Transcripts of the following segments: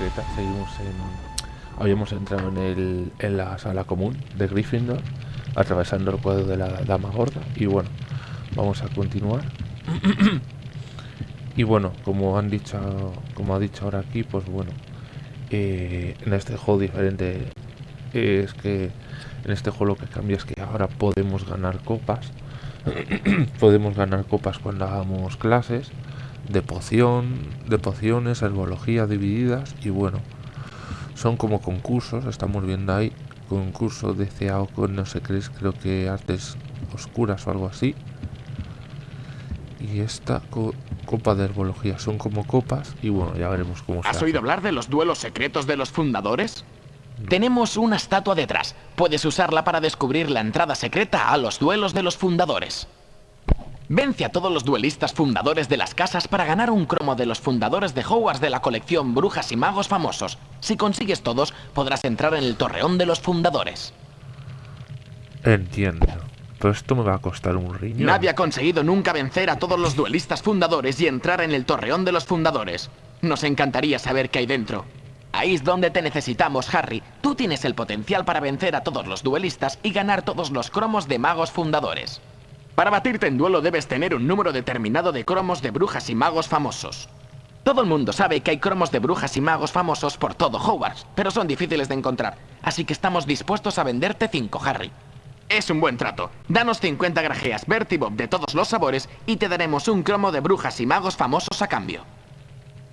secreta. Seguimos en... Habíamos entrado en, el, en la sala común de Gryffindor, atravesando el cuadro de la Dama Gorda. Y bueno, vamos a continuar. y bueno, como han dicho, como ha dicho ahora aquí, pues bueno, eh, en este juego diferente es que en este juego lo que cambia es que ahora podemos ganar copas. podemos ganar copas cuando hagamos clases de poción, de pociones, herbología divididas y bueno, son como concursos, estamos viendo ahí concurso de CAO con no sé qué es, creo que artes oscuras o algo así. Y esta copa de herbología son como copas y bueno, ya veremos cómo ¿Has oído hablar de los duelos secretos de los fundadores? Tenemos una estatua detrás. Puedes usarla para descubrir la entrada secreta a los duelos de los fundadores. Vence a todos los duelistas fundadores de las casas para ganar un cromo de los fundadores de Hogwarts de la colección Brujas y Magos Famosos. Si consigues todos, podrás entrar en el torreón de los fundadores. Entiendo. Pero esto me va a costar un riñón. Nadie ha conseguido nunca vencer a todos los duelistas fundadores y entrar en el torreón de los fundadores. Nos encantaría saber qué hay dentro. Ahí es donde te necesitamos, Harry. Tú tienes el potencial para vencer a todos los duelistas y ganar todos los cromos de magos fundadores. Para batirte en duelo debes tener un número determinado de cromos de brujas y magos famosos. Todo el mundo sabe que hay cromos de brujas y magos famosos por todo Hogwarts, pero son difíciles de encontrar, así que estamos dispuestos a venderte 5, Harry. Es un buen trato. Danos 50 grajeas Bertie Bob de todos los sabores y te daremos un cromo de brujas y magos famosos a cambio.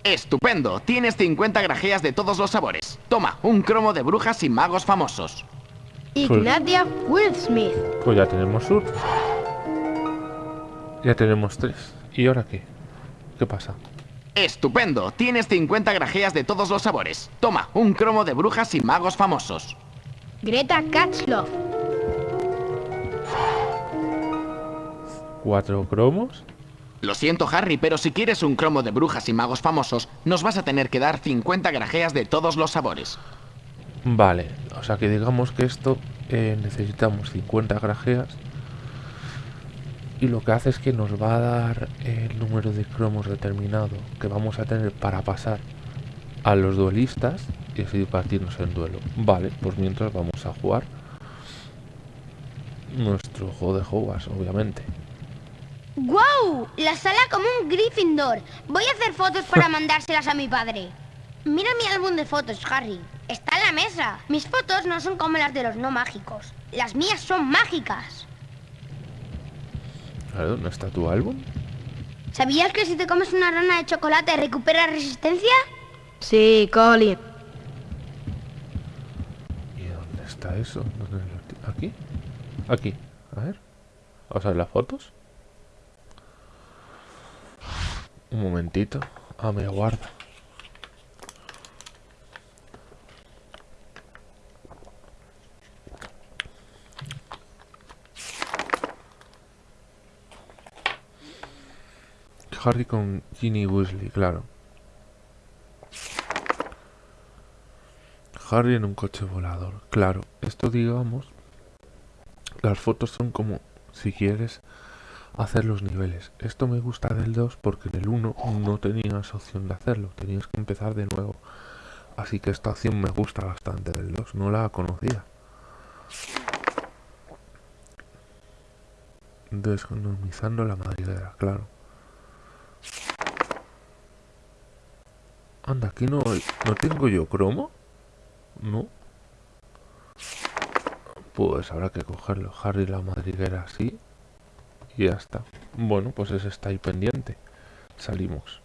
¡Estupendo! Tienes 50 grajeas de todos los sabores. Toma, un cromo de brujas y magos famosos. Ignatia Smith. Pues ya tenemos sur. Ya tenemos tres. ¿Y ahora qué? ¿Qué pasa? ¡Estupendo! Tienes 50 grajeas de todos los sabores. Toma, un cromo de brujas y magos famosos. Greta Katzloff. ¿Cuatro cromos? Lo siento, Harry, pero si quieres un cromo de brujas y magos famosos, nos vas a tener que dar 50 grajeas de todos los sabores. Vale, o sea que digamos que esto eh, necesitamos 50 grajeas y lo que hace es que nos va a dar el número de cromos determinado que vamos a tener para pasar a los duelistas y así partirnos en duelo. Vale, pues mientras vamos a jugar nuestro juego de Hogwarts, obviamente. ¡Guau! La sala como un Gryffindor. Voy a hacer fotos para mandárselas a mi padre. Mira mi álbum de fotos, Harry. Está en la mesa. Mis fotos no son como las de los no mágicos. Las mías son mágicas. ¿Dónde está tu álbum? ¿Sabías que si te comes una rana de chocolate recupera resistencia? Sí, Colin. ¿Y dónde está eso? ¿Aquí? Aquí. A ver. Vamos a ver las fotos. Un momentito. Ah, me guarda. Harry con Ginny Weasley, claro. Harry en un coche volador, claro. Esto digamos, las fotos son como si quieres hacer los niveles. Esto me gusta del 2 porque en el 1 no tenías opción de hacerlo, tenías que empezar de nuevo. Así que esta opción me gusta bastante del 2, no la conocía. Desconomizando la madriguera, claro. Anda, aquí no, no tengo yo cromo. No. Pues habrá que cogerlo. Harry la madriguera así. Y ya está. Bueno, pues ese está ahí pendiente. Salimos.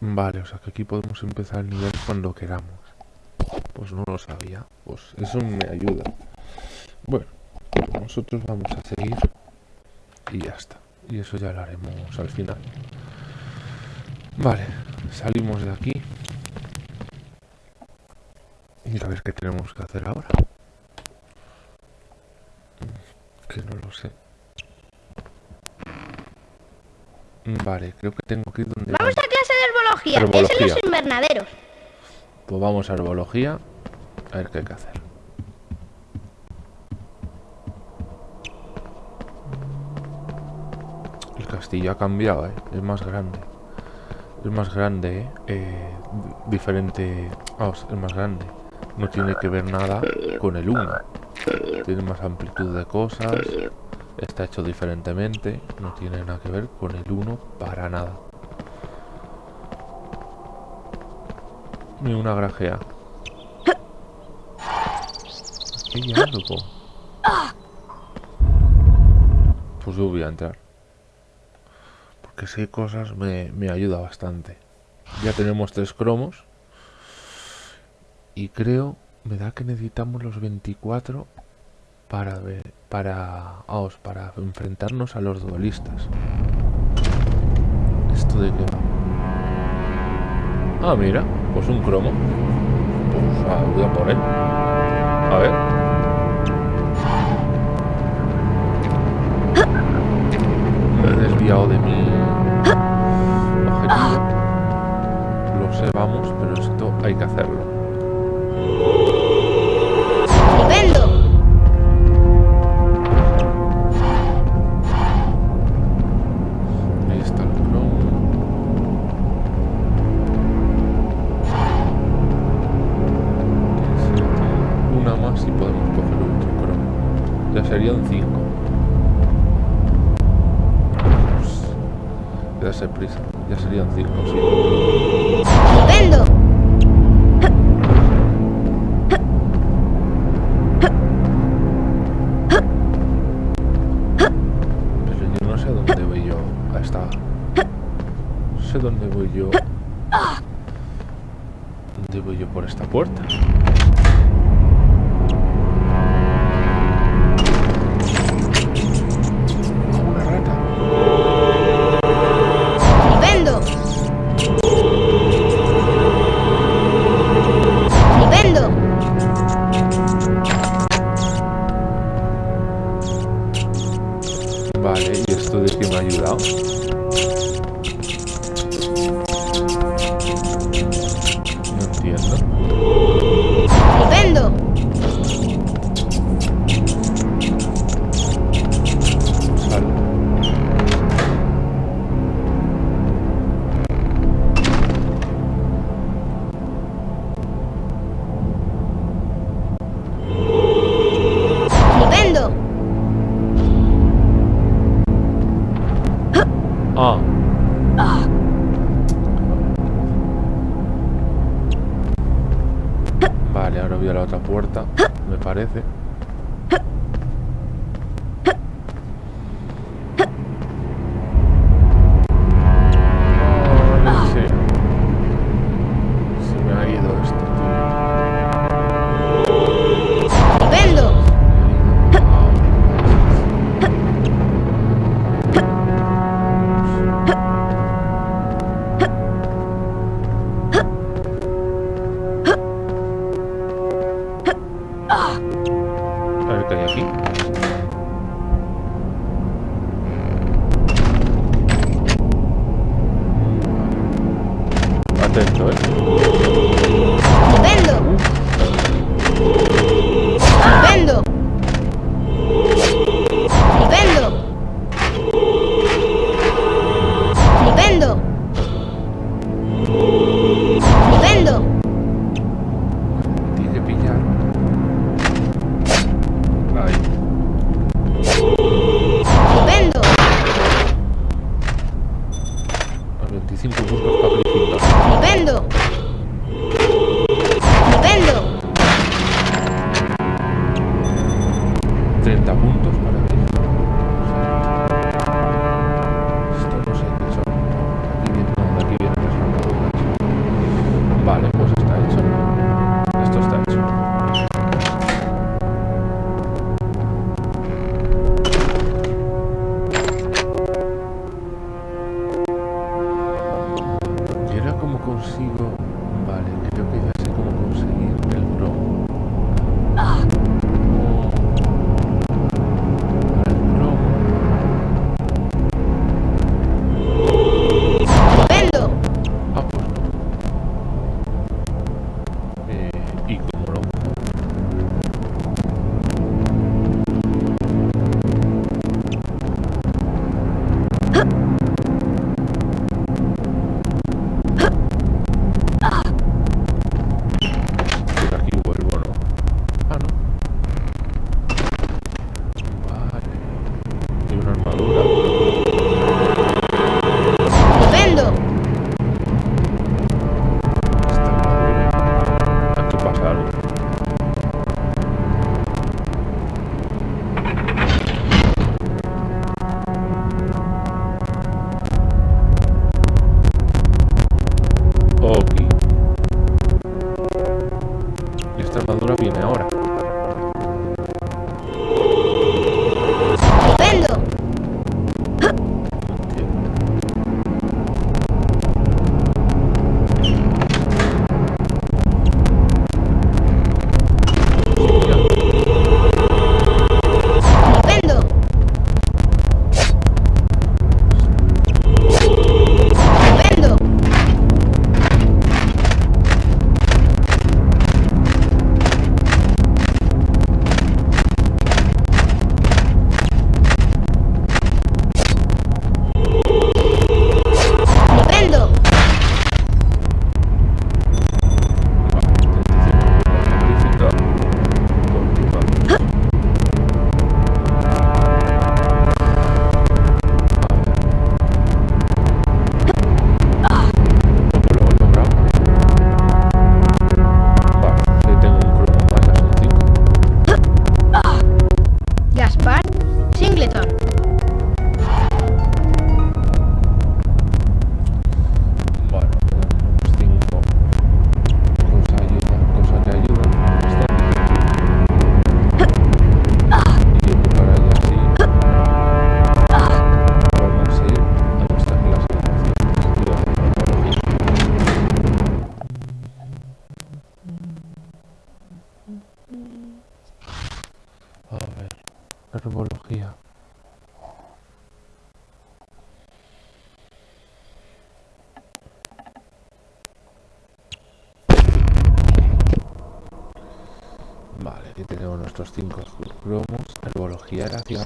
Vale, o sea que aquí podemos empezar el nivel cuando queramos. Pues no lo sabía. Pues eso me ayuda. Bueno, nosotros vamos a seguir. Y ya está y eso ya lo haremos al final. Vale salimos de aquí. Y a ver qué tenemos que hacer ahora. Que no lo sé. Vale creo que tengo que ir donde vamos a clase de herbología, herbología. es en los invernaderos. Pues vamos a herbología a ver qué hay que hacer castillo ha cambiado, ¿eh? es más grande. Es más grande, ¿eh? Di- diferente... Vamos, es más grande. No tiene que ver nada con el 1. Tiene más amplitud de cosas. Está hecho diferentemente. No tiene nada que ver con el 1 para nada. Ni una grajea. Aquí hay algo. Pues yo voy a entrar. Si hay cosas me, me ayuda bastante. Ya tenemos tres cromos. Y creo, me da que necesitamos los 24 para ver, para, vamos, para enfrentarnos a los duelistas. ¿Esto de qué va? Ah, mira, pues un cromo. Pues voy por él. A ver. Ya serían cinco. Pues, Darse prisa. Ya serían cinco, sí. ¡Estupendo! Pero yo no sé dónde voy yo a esta. No sé dónde voy yo. ¿Dónde voy yo por esta puerta? Vale, ahora voy a la otra puerta, me parece.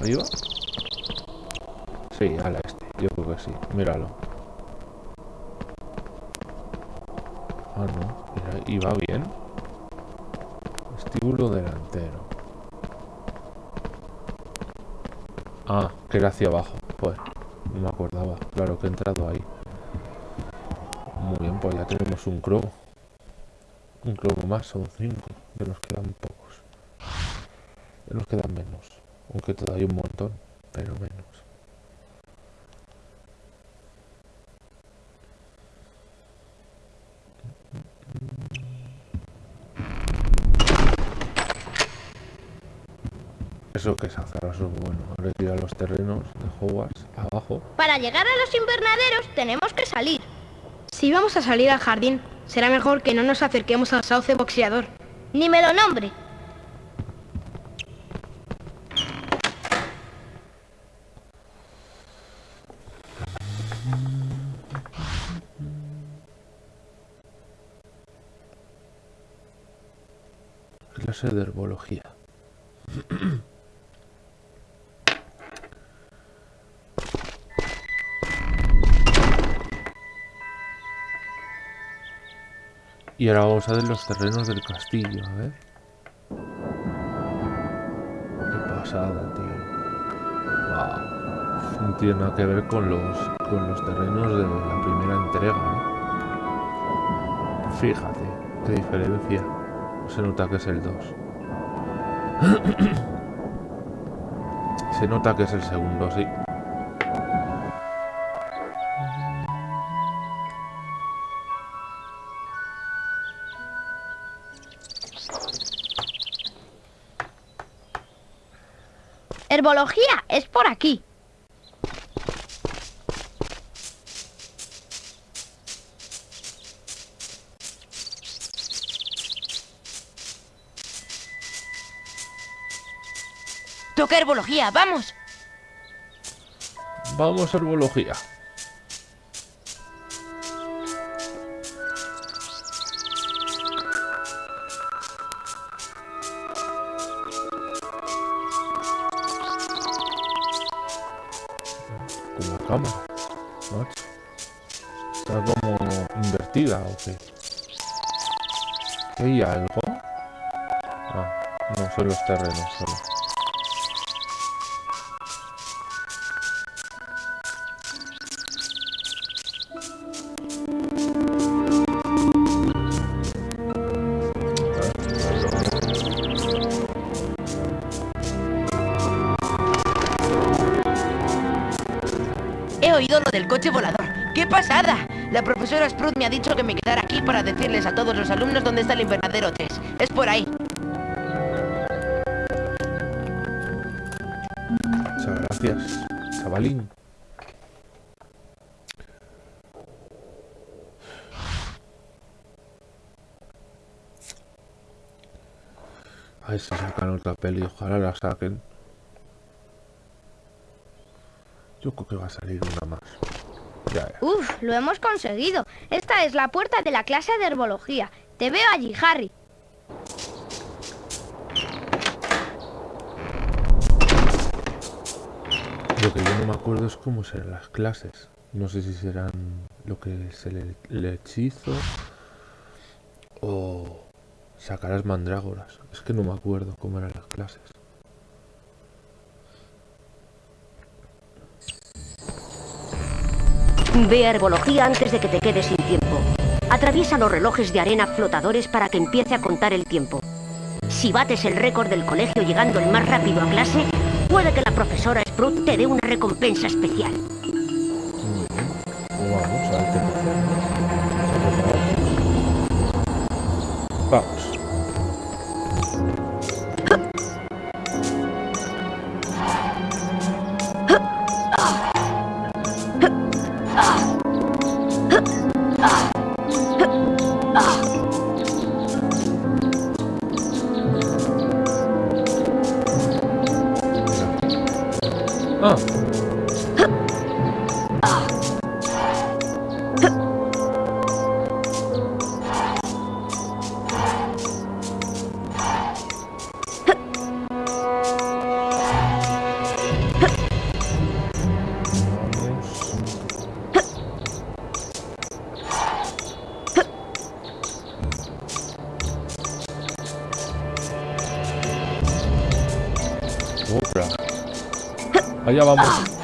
Arriba. Sí, a la este. Yo creo que sí. Míralo. Ah, no. Mira, y va bien. Estíbulo delantero. Ah, que era hacia abajo. Pues, no me acordaba. Claro que he entrado ahí. Muy bien, pues ya tenemos un cromo. Un cromo más, son cinco. Ya nos quedan pocos. Ya nos quedan menos. Aunque todavía un montón, pero menos. Eso que es azaroso, bueno, ahora ir a los terrenos de Hogwarts, abajo. Para llegar a los invernaderos tenemos que salir. Si vamos a salir al jardín, será mejor que no nos acerquemos al sauce boxeador. Ni me lo nombre. De herbología. Y ahora vamos a ver los terrenos del castillo, a ver. Qué pasada, tío. No tiene nada que ver con los, con los terrenos de la primera entrega, ¿eh? Fíjate, qué diferencia. Se nota que es el 2. Se nota que es el segundo, sí. Herbología es por aquí. Toca herbología, vamos. Vamos a herbología. La cámara. macho. Está como invertida o. ¿Qué hay algo? Ah, no son los terrenos solo. Pasada! La profesora Sprout me ha dicho que me quedara aquí para decirles a todos los alumnos dónde está el invernadero 3. Es por ahí. Muchas gracias, chavalín. A ver si sacan otra peli, ojalá la saquen. Yo creo que va a salir una más. Ya, ya. Uf, lo hemos conseguido. Esta es la puerta de la clase de herbología. Te veo allí, Harry. Lo que yo no me acuerdo es cómo serán las clases. No sé si serán lo que es el, el hechizo o sacarás mandrágoras. Es que no me acuerdo cómo eran las clases. Ve a herbología antes de que te quedes sin tiempo. Atraviesa los relojes de arena flotadores para que empiece a contar el tiempo. Si bates el récord del colegio llegando el más rápido a clase, puede que la profesora Sprout te dé una recompensa especial. Vamos Allá vamos.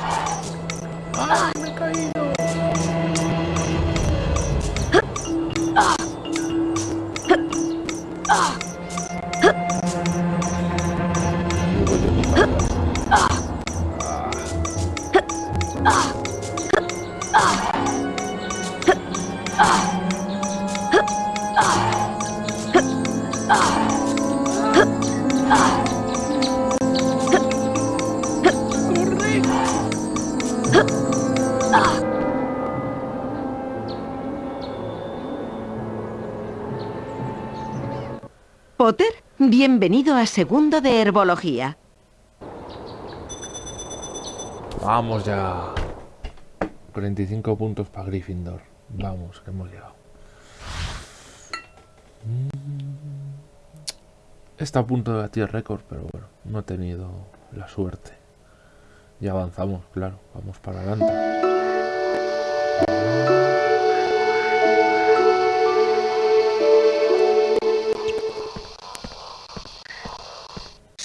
Bienvenido a segundo de herbología. Vamos ya. 45 puntos para Gryffindor. Vamos, que hemos llegado. Mm. Está a punto de batir récord, pero bueno, no he tenido la suerte. Ya avanzamos, claro. Vamos para adelante.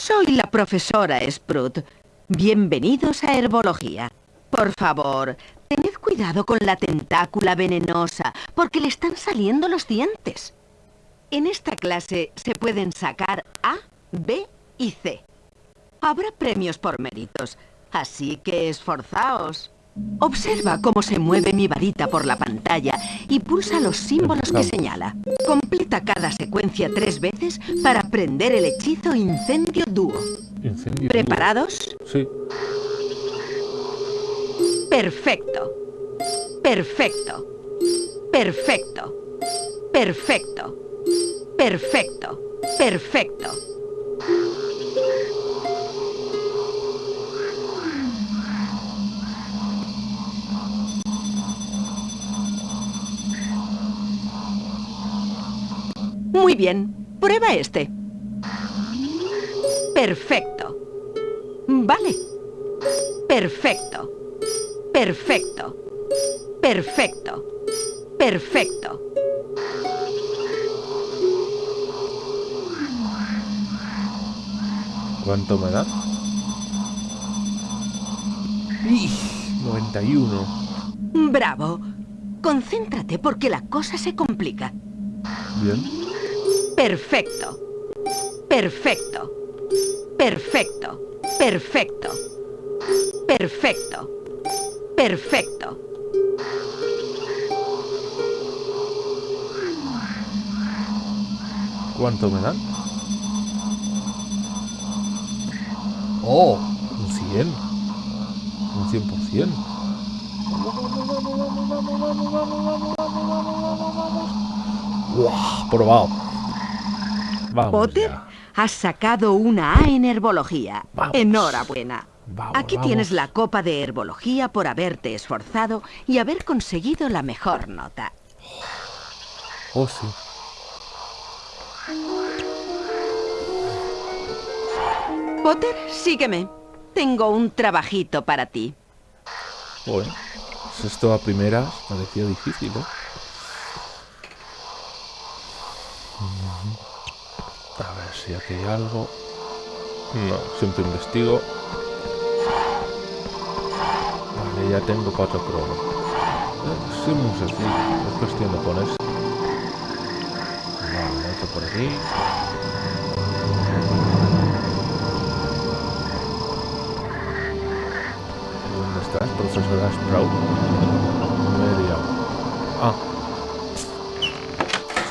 Soy la profesora Sprout. Bienvenidos a herbología. Por favor, tened cuidado con la tentácula venenosa, porque le están saliendo los dientes. En esta clase se pueden sacar A, B y C. Habrá premios por méritos, así que esforzaos. Observa cómo se mueve mi varita por la pantalla y pulsa los símbolos que señala. Completa cada secuencia tres veces para aprender el hechizo Incendio Dúo. Incendio. ¿Preparados? Sí. Perfecto. Perfecto. Perfecto. Perfecto. Perfecto. Perfecto. Muy bien. Prueba este. Perfecto. Vale. Perfecto. Perfecto. Perfecto. Perfecto. ¿Cuánto me da? ¡Ih! 91. Bravo. Concéntrate porque la cosa se complica. Bien. Perfecto. Perfecto. Perfecto. Perfecto. Perfecto. Perfecto. ¿Cuánto me dan? ¡Oh! Un 100. Un 100%. ¡Guau! Probado. Vamos Potter, ya. has sacado una A en herbología. Vamos. Enhorabuena. Vamos, Aquí tienes la copa de herbología por haberte esforzado y haber conseguido la mejor nota. Oh, sí. Potter, sígueme. Tengo un trabajito para ti. Bueno, pues esto a primeras parecía difícil, ¿eh? Si aquí hay algo. No, siempre investigo. Vale, ya tengo cuatro cromos. Eh, sí, muy sencillo. Es cuestión de ponerse. Vale, otro por aquí. ¿Dónde estás, profesora Sprout? Me he liado. Ah.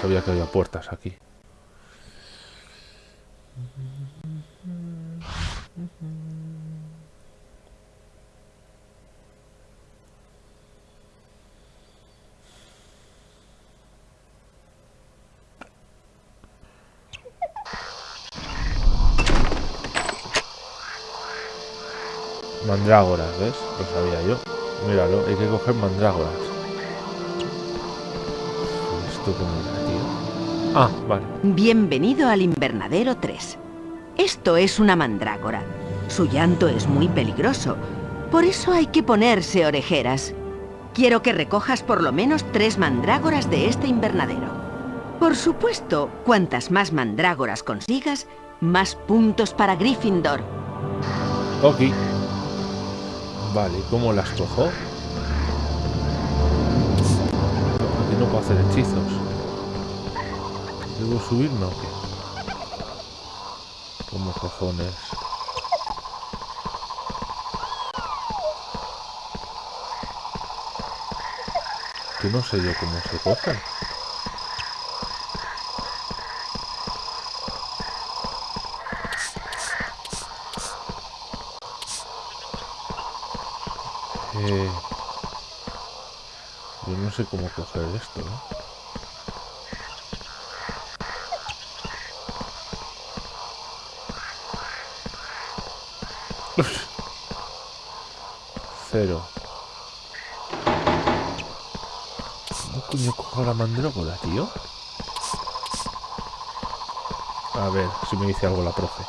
Sabía que había puertas aquí. Mandrágoras, ¿ves? Lo sabía yo. Míralo, hay que coger mandrágoras. ¿Esto cómo era, tío? Ah, vale. Bienvenido al invernadero 3. Esto es una mandrágora. Su llanto es muy peligroso. Por eso hay que ponerse orejeras. Quiero que recojas por lo menos tres mandrágoras de este invernadero. Por supuesto, cuantas más mandrágoras consigas, más puntos para Gryffindor. Ok. Vale, ¿cómo las cojo? Aquí no puedo hacer hechizos. ¿Debo subirme o qué? ¿Cómo cojones? Que no sé yo cómo se coge. Eh, yo no sé cómo coger esto, ¿no? Cero. ¿Cómo coño cojo la mandrágora, tío? A ver si me dice algo la profe.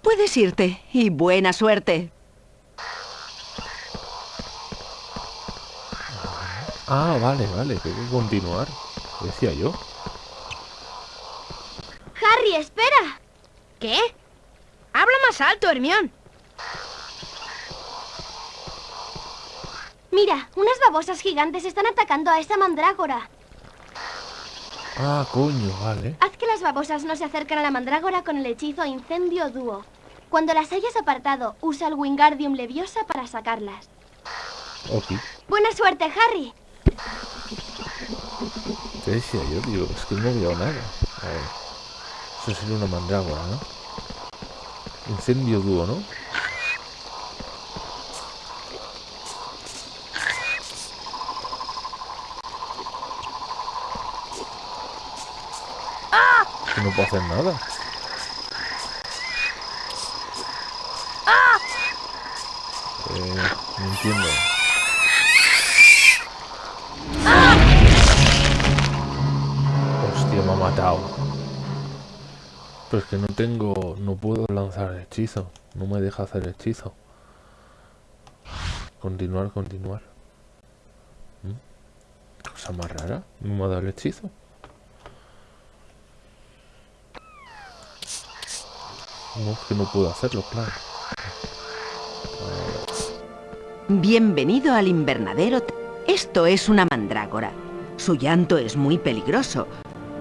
Puedes irte y buena suerte. Ah, vale, vale, que hay que continuar. Decía yo. Harry, espera. ¿Qué? Habla más alto, Hermión. Mira, unas babosas gigantes están atacando a esa mandrágora. Ah, coño, vale. Haz que las babosas no se acerquen a la mandrágora con el hechizo Incendio Dúo. Cuando las hayas apartado, usa el Wingardium Leviosa para sacarlas. Ok. Buena suerte, Harry. ¿Qué decía yo, tío? Es que no veo nada. A ver. Eso sería una mandrágora, ¿no? Incendio dúo, ¿no? Que no puedo hacer nada. Eh, no entiendo. Matado. Pero es que no tengo... No puedo lanzar hechizo. No me deja hacer hechizo. Continuar, continuar. ¿Mm? Cosa más rara. No me ha dado el hechizo. No, es que no puedo hacerlo, claro. Bienvenido al invernadero. Esto es una mandrágora. Su llanto es muy peligroso.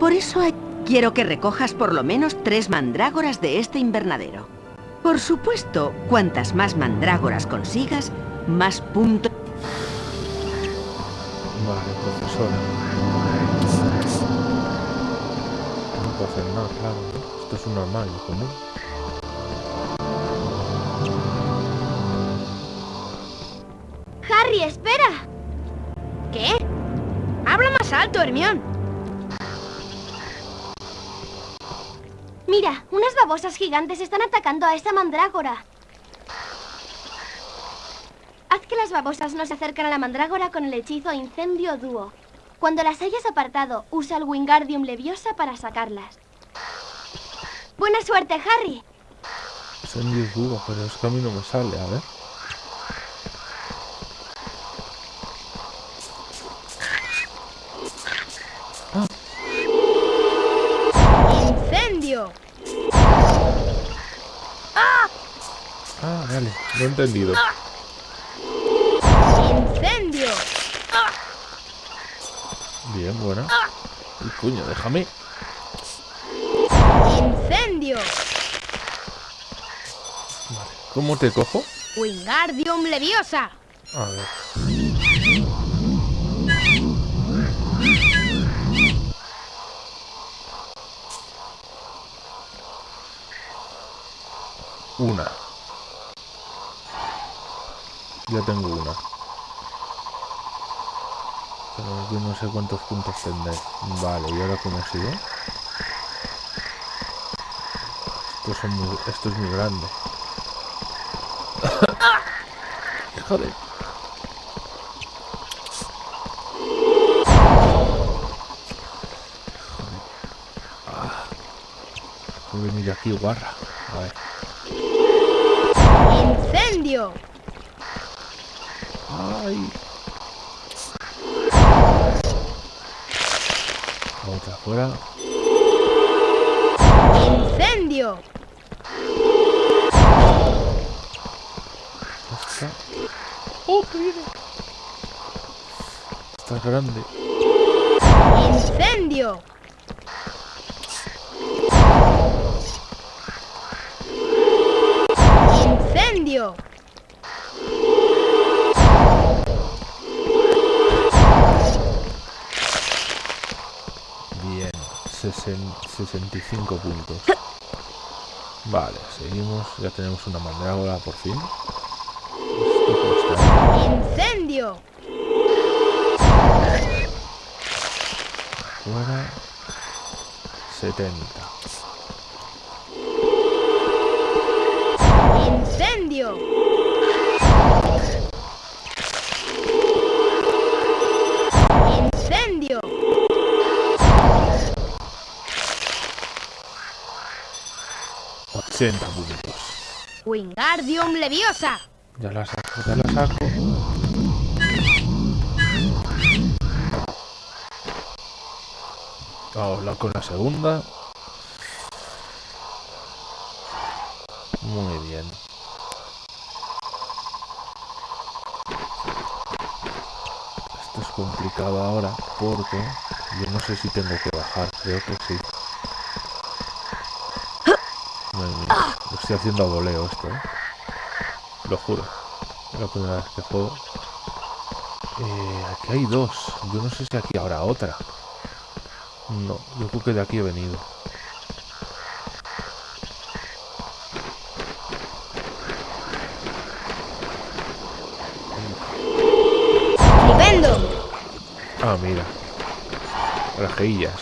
Por eso hay- quiero que recojas por lo menos tres mandrágoras de este invernadero. Por supuesto, cuantas más mandrágoras consigas, más puntos... Vale, profesora. No puedo hacer nada, claro. ¿no? Esto es un armario común. Harry, espera. ¿Qué? Habla más alto, Hermión. Babosas gigantes están atacando a esa mandrágora. Haz que las babosas no se acerquen a la mandrágora con el hechizo Incendio Dúo. Cuando las hayas apartado, usa el Wingardium Leviosa para sacarlas. Buena suerte, Harry. Incendio duro, pero es que a mí no me sale, a ver. Lo he entendido. ¡Incendio! Bien, buena. Y coño, déjame. ¡Incendio! Vale. ¿Cómo te cojo? ¡Wingardium Leviosa! A ver. Una. Ya tengo una. Pero yo no sé cuántos puntos tendré. Vale, ¿y ahora cómo sigo? Esto, son muy- esto es muy grande. Joder. Ah. Voy a venir aquí, guarra. A ver. ¡Incendio! Ay. Otra afuera. ¡Incendio! Esta. ¡Oh, que viene! Esta es grande. ¡Incendio! 65 puntos. Vale, seguimos. Ya tenemos una mandrágora por fin. Esto cuesta. ¡Incendio! Fuera. 70. ¡Incendio! ¡Incendio! 80 puntos. ¡Wingardium Leviosa! Ya la saco, ya la saco. Vamos la- con la segunda. Muy bien. Esto es complicado ahora porque yo no sé si tengo que bajar, creo que sí. Estoy haciendo a voleo esto, ¿eh? Lo juro. Es la primera vez que juego. Eh, aquí hay dos. Yo no sé si aquí habrá otra. No, yo creo que de aquí he venido. ¡Flipendo! Ah, mira. Rajeillas.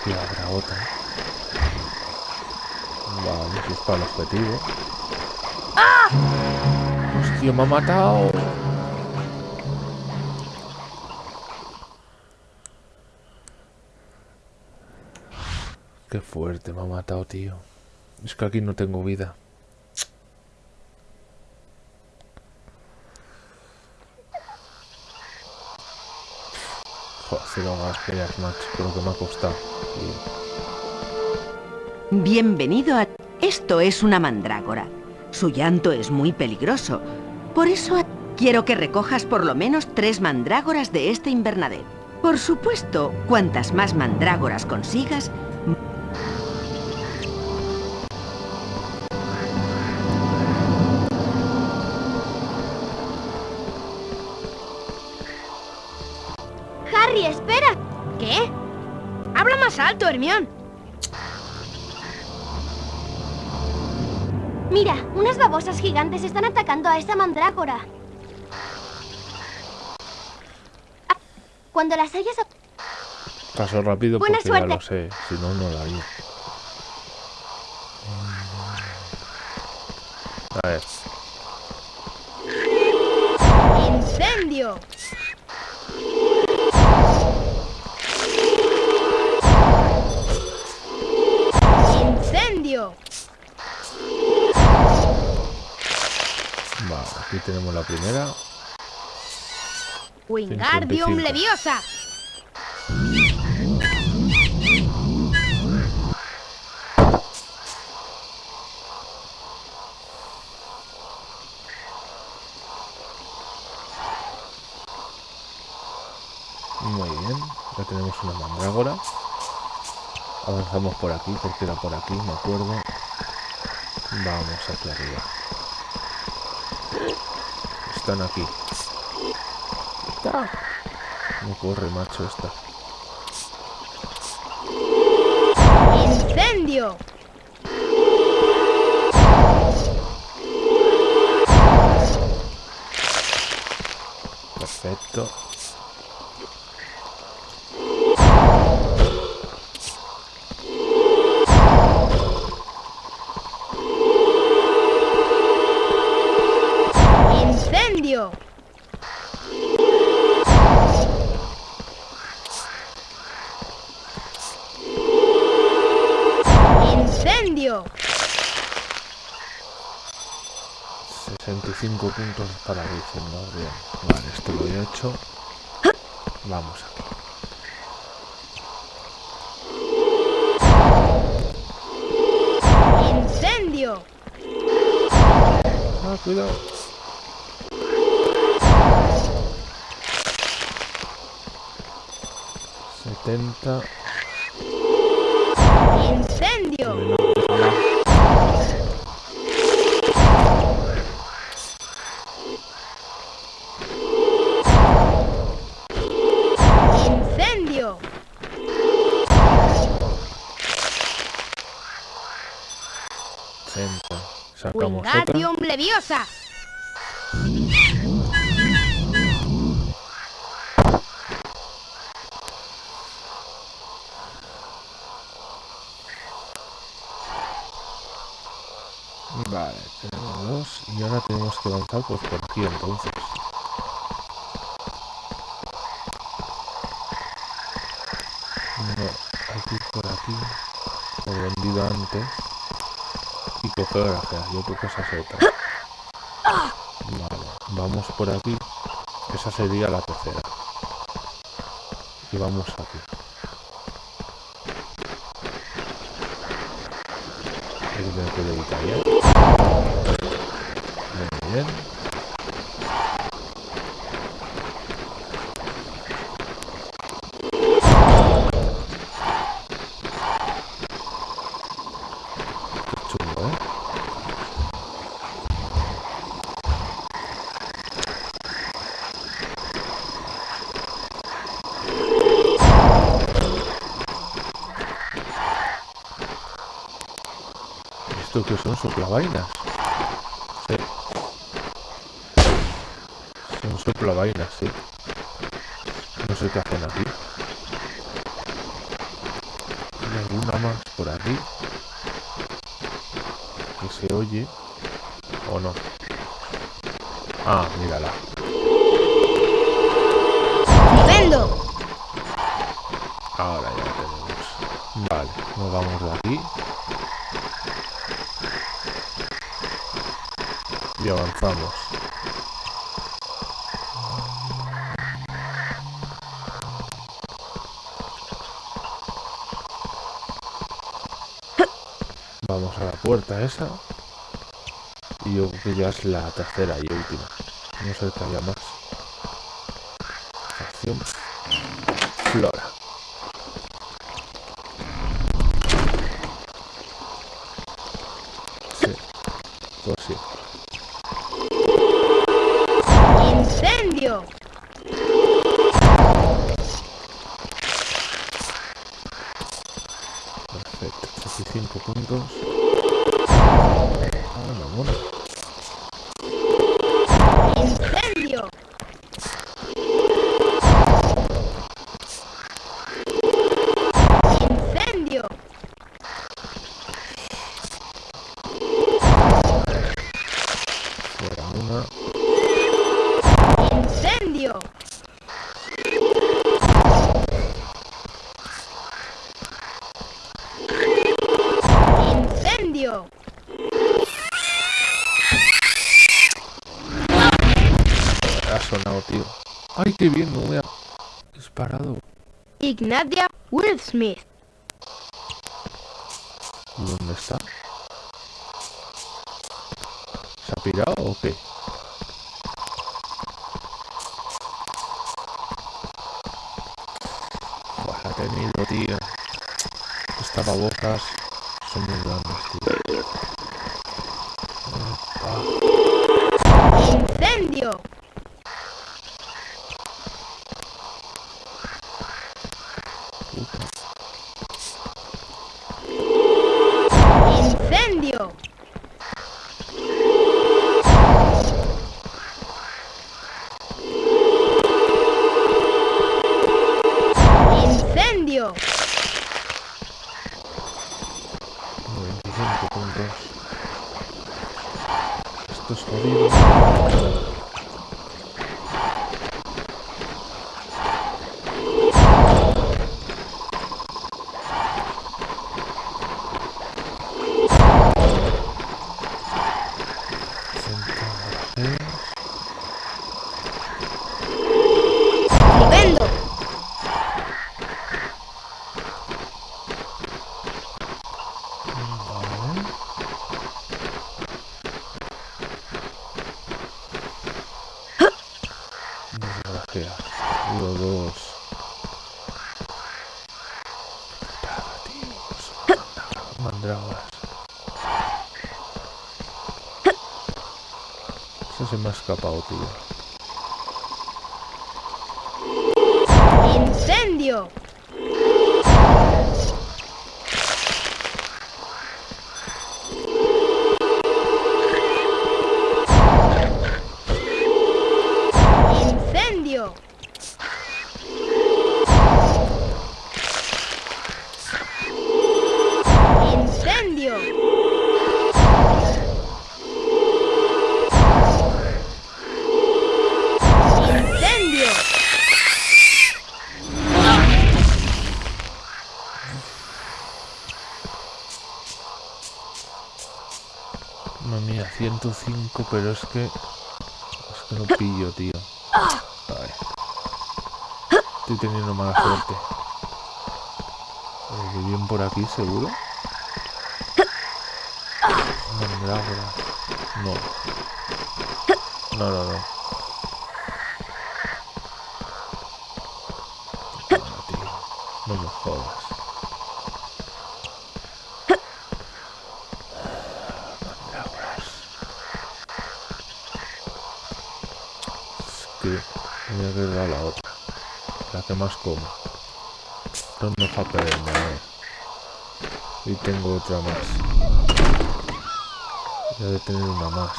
Aquí habrá otra. Vale, si es para el objetivo. ¡Hostia, me ha matado! Qué fuerte, me ha matado, tío. Es que aquí no tengo vida. Joder, cero más peleas, macho. Creo que me ha costado. Bienvenido a... Esto es una mandrágora. Su llanto es muy peligroso. Por eso quiero que recojas por lo menos tres mandrágoras de este invernadero. Por supuesto, cuantas más mandrágoras consigas, babosas gigantes están atacando a esa mandrágora. Ah, Cuando las hayas... Paso rápido Buena porque ya suerte. lo sé. Si no, no lo haría. ¡Wingardium 55. Leviosa! Muy bien. Ya tenemos una mandrágora. Avanzamos por aquí, porque era por aquí, me acuerdo. Vamos aquí arriba. Están aquí. No corre, macho, esta. ¡Incendio! Perfecto. 5 puntos para Virgen, ¿no? Bien, vale, esto lo he hecho. Vamos aquí. ¡Incendio! Ah, cuidado. Setenta. ¡Incendio! Pues ¡Wingardium Leviosa! Vale, tenemos dos. Y ahora tenemos que avanzar pues por aquí entonces. No, hay que ir por aquí. Por donde he ido antes. Y coger gracias. Yo creo que esa es otra. Vale, vamos por aquí. Esa sería la tercera. Y vamos aquí. Muy bien. Qué chungo, ¿eh? ¿Esto qué son? ¿Soplavainas? Sí. Son soplavainas, sí. No sé qué hacen aquí. ¿Hay alguna más por aquí? Que se oye. ¿O no? Ah, mírala. ¡Vendo! Ahora ya la tenemos. Vale, nos vamos de aquí. Y avanzamos. Puerta esa. Y yo creo que ya es la tercera y última. No sé que haya más. Acción. Flora. Sonado, tío. Ay, qué bien, no me ha disparado. Ignatia Will Smith. ¿Dónde está? ¿Se ha pirado o qué? La he tenido, tío. Estas babocas bloquea. Uno, dos. Negativos. Mandragoras. Eso se me ha escapado, tío. Pero es que... Es que no pillo, tío. Ay. Estoy teniendo mala suerte. Eh, bien por aquí, seguro? No, no, no. Toma, tío. No me jodas. Mandrágoras. Es que voy a quedar la otra. La que más como. No me deja perderme. Y tengo otra más. Ya de tener una más.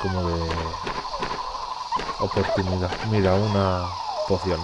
Como de oportunidad. Mira, una poción.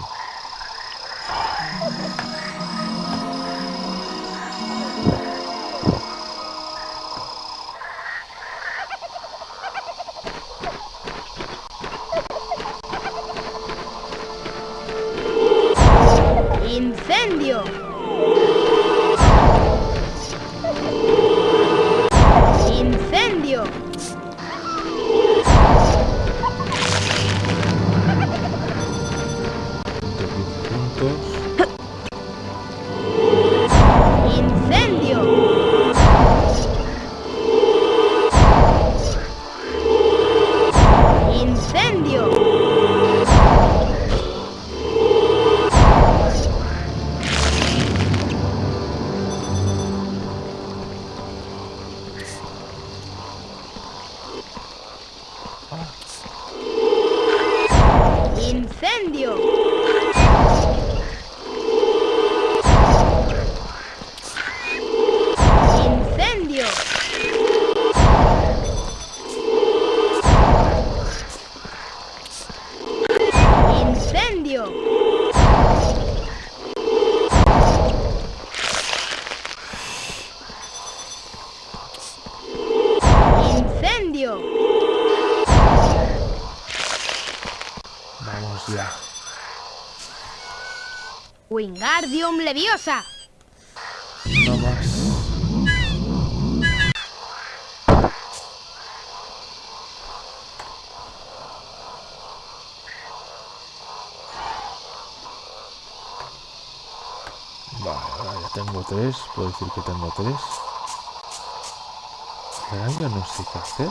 ¡Wingardium Leviosa! No más. Vale, ya tengo tres. Puedo decir que tengo tres. Ahora ya no sé qué hacer.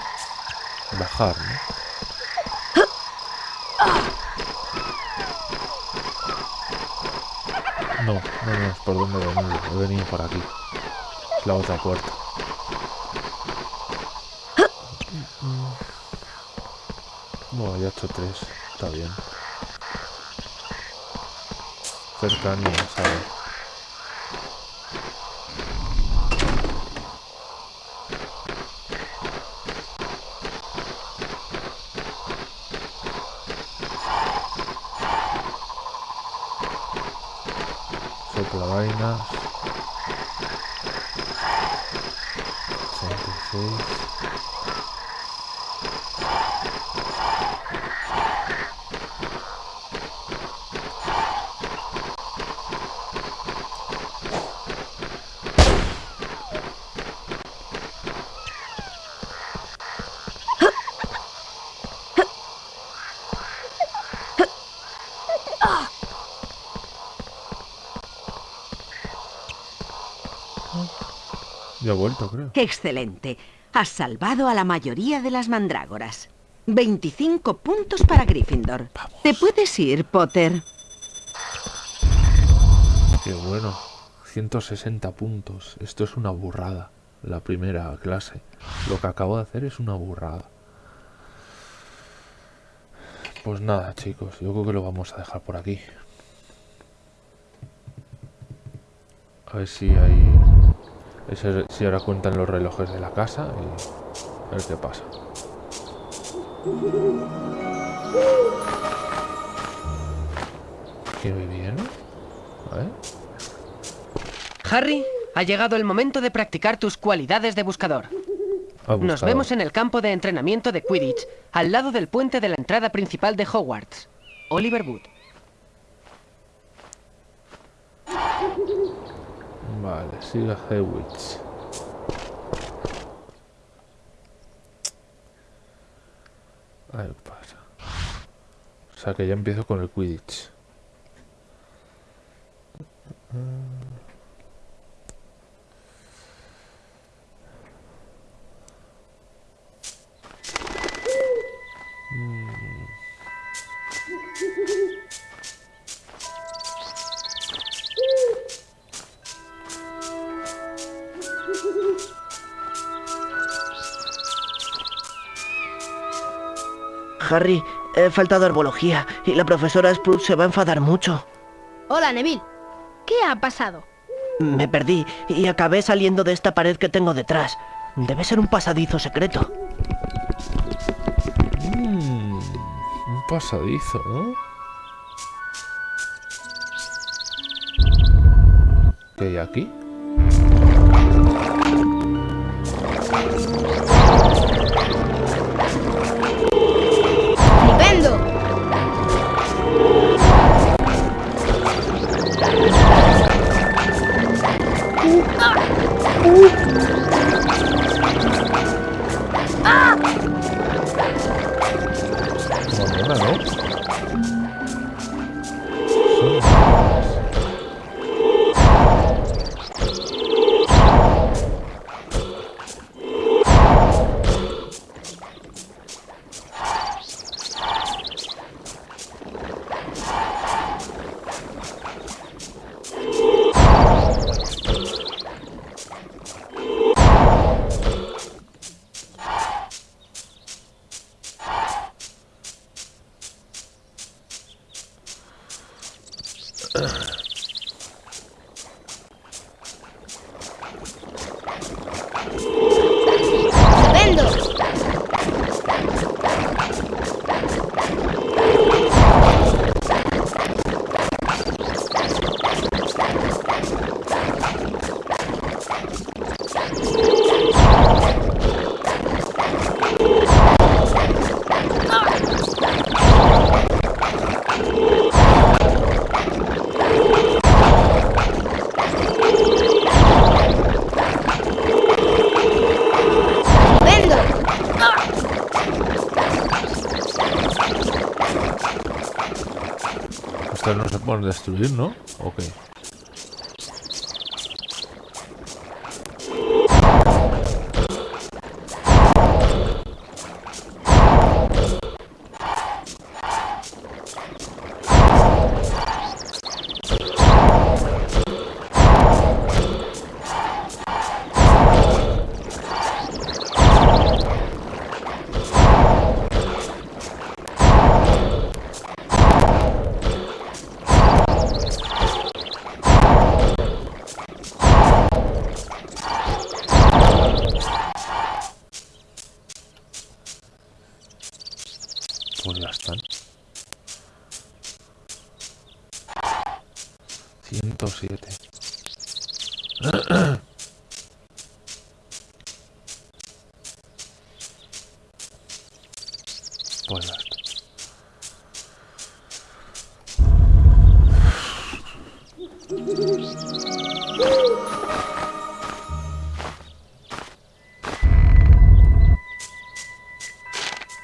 Bajar, ¿no? No, no, es por donde he venido. He venido por aquí. Es la otra puerta. Bueno, ya he hecho tres. Está bien. Cercanía, ¿sabes? Carolina. 106. Ya he vuelto, creo. Excelente. Has salvado a la mayoría de las mandrágoras. 25 puntos para Gryffindor. Te puedes ir, Potter. Qué bueno. 160 puntos. Esto es una burrada. la primera clase. Lo que acabo de hacer es una burrada. Pues nada, chicos, yo creo que lo vamos a dejar por aquí. A ver si hay... Si ahora cuentan los relojes de la casa y a ver qué pasa. ¿Qué me viene? A ver. Harry, ha llegado el momento de practicar tus cualidades de buscador. Ah, Nos vemos en el campo de entrenamiento de Quidditch, al lado del puente de la entrada principal de Hogwarts. Oliver Wood. Vale, sigue Hewitz. A ver pasa. O sea que ya empiezo con el Quidditch. Harry, he faltado a herbología y la profesora Sprout se va a enfadar mucho. Hola, Neville. ¿Qué ha pasado? Me perdí y acabé saliendo de esta pared que tengo detrás. Debe ser un pasadizo secreto. Mm, un pasadizo, ¿no? ¿Qué hay aquí? Estas no se pueden destruir, ¿no? Ok.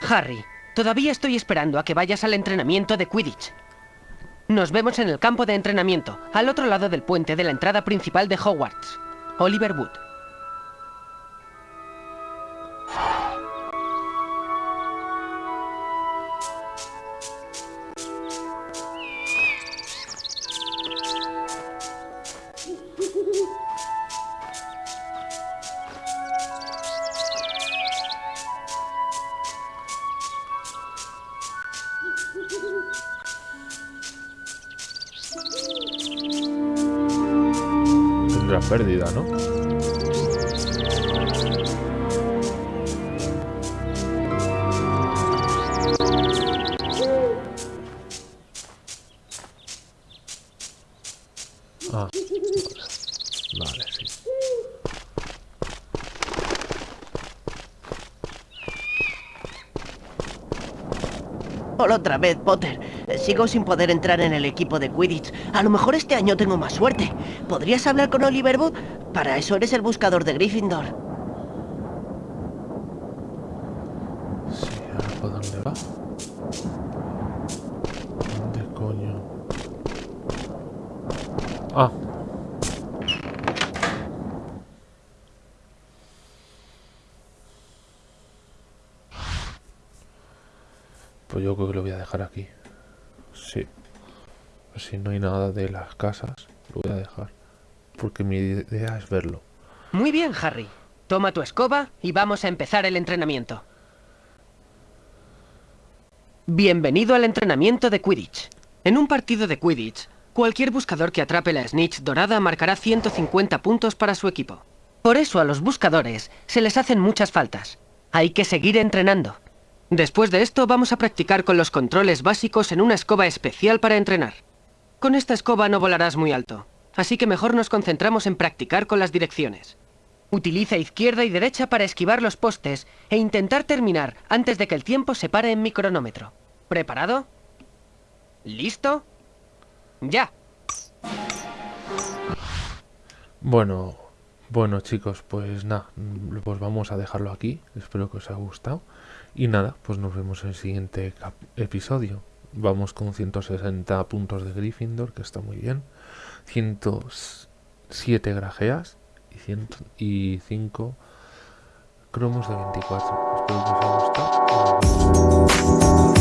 Harry, todavía estoy esperando a que vayas al entrenamiento de Quidditch. Nos vemos en el campo de entrenamiento, al otro lado del puente de la entrada principal de Hogwarts. Oliver Wood. Otra vez, Potter. Sigo sin poder entrar en el equipo de Quidditch. A lo mejor este año tengo más suerte. ¿Podrías hablar con Oliver Wood? Para eso eres el buscador de Gryffindor. Sí. ¿Dónde coño? Ah. Yo creo que lo voy a dejar aquí. Sí. Si no hay nada de las casas, lo voy a dejar. Porque mi idea es verlo. Muy bien, Harry. Toma tu escoba y vamos a empezar el entrenamiento. Bienvenido al entrenamiento de Quidditch. En un partido de Quidditch, cualquier buscador que atrape la snitch dorada marcará 150 puntos para su equipo. Por eso a los buscadores se les hacen muchas faltas. Hay que seguir entrenando. Después de esto vamos a practicar con los controles básicos en una escoba especial para entrenar. Con esta escoba no volarás muy alto, así que mejor nos concentramos en practicar con las direcciones. Utiliza izquierda y derecha para esquivar los postes e intentar terminar antes de que el tiempo se pare en mi cronómetro. ¿Preparado? ¿Listo? ¡Ya! Bueno, bueno chicos, pues nada, pues vamos a dejarlo aquí. Espero que os haya gustado. Y nada, pues nos vemos en el siguiente episodio. Vamos con 160 puntos de Gryffindor, que está muy bien. 107 grajeas y, 100 y 5 cromos de 24. Espero que os haya gustado.